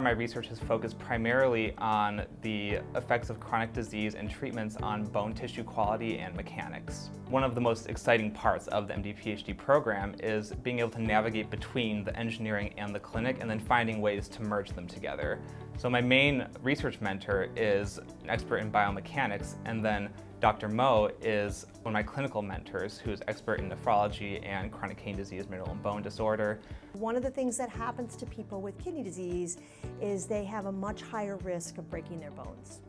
My research has focused primarily on the effects of chronic disease and treatments on bone tissue quality and mechanics. One of the most exciting parts of the MD PhD program is being able to navigate between the engineering and the clinic and then finding ways to merge them together. So my main research mentor is an expert in biomechanics and then Dr. Moe is one of my clinical mentors who's expert in nephrology and chronic kidney disease, mineral and bone disorder. One of the things that happens to people with kidney disease is they have a much higher risk of breaking their bones.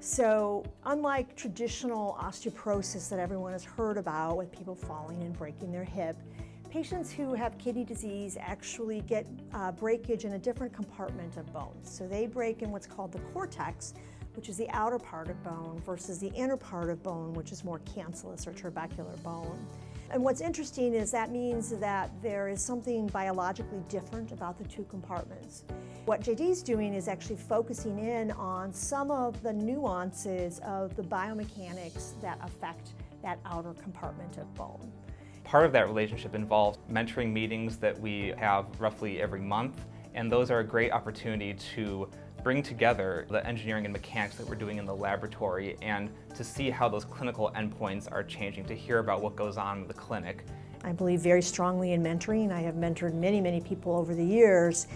So unlike traditional osteoporosis that everyone has heard about with people falling and breaking their hip, patients who have kidney disease actually get uh, breakage in a different compartment of bones. So they break in what's called the cortex, which is the outer part of bone, versus the inner part of bone, which is more cancellous or trabecular bone. And what's interesting is that means that there is something biologically different about the two compartments. What JD's doing is actually focusing in on some of the nuances of the biomechanics that affect that outer compartment of bone. Part of that relationship involves mentoring meetings that we have roughly every month, and those are a great opportunity to bring together the engineering and mechanics that we're doing in the laboratory and to see how those clinical endpoints are changing, to hear about what goes on in the clinic. I believe very strongly in mentoring. I have mentored many, many people over the years.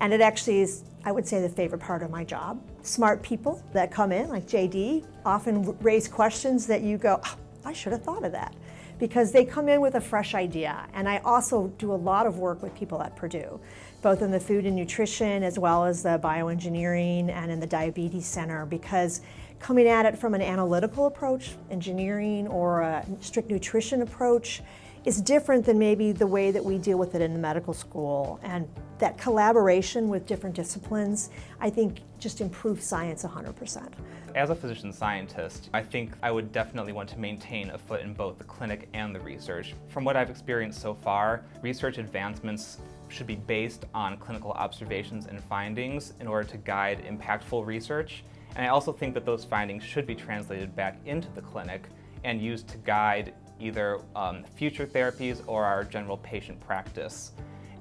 And it actually is, I would say, the favorite part of my job. Smart people that come in, like JD, often raise questions that you go, oh, I should have thought of that because they come in with a fresh idea. And I also do a lot of work with people at Purdue, both in the food and nutrition as well as the bioengineering and in the diabetes center because coming at it from an analytical approach, engineering or a strict nutrition approach, is different than maybe the way that we deal with it in the medical school. And that collaboration with different disciplines, I think just improves science 100%. As a physician scientist, I think I would definitely want to maintain a foot in both the clinic and the research. From what I've experienced so far, research advancements should be based on clinical observations and findings in order to guide impactful research. And I also think that those findings should be translated back into the clinic and used to guide either um, future therapies or our general patient practice.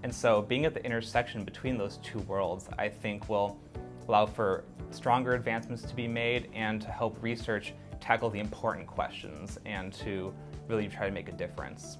And so being at the intersection between those two worlds, I think will allow for stronger advancements to be made and to help research tackle the important questions and to really try to make a difference.